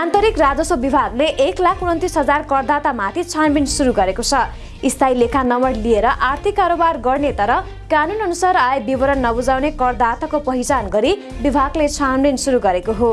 आन्तरिक राजस्व विभागले एक लाख उन्तिस हजार करदातामाथि छानबिन सुरु गरेको छ। स्थायी लेखा नम्बर लिएर आर्थिक कारोबार गर्ने तर कानुनअनुसार आय विवरण नबुझाउने करदाताको पहिचान गरी विभागले छानबिन सुरु गरेको हो।